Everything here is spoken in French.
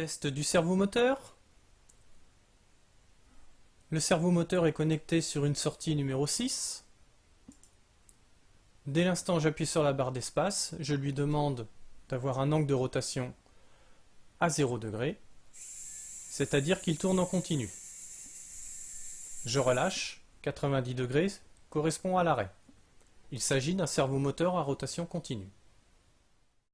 Test du servomoteur. Le servomoteur est connecté sur une sortie numéro 6. Dès l'instant j'appuie sur la barre d'espace, je lui demande d'avoir un angle de rotation à 0 degré, c'est-à-dire qu'il tourne en continu. Je relâche, 90 degrés correspond à l'arrêt. Il s'agit d'un servomoteur à rotation continue.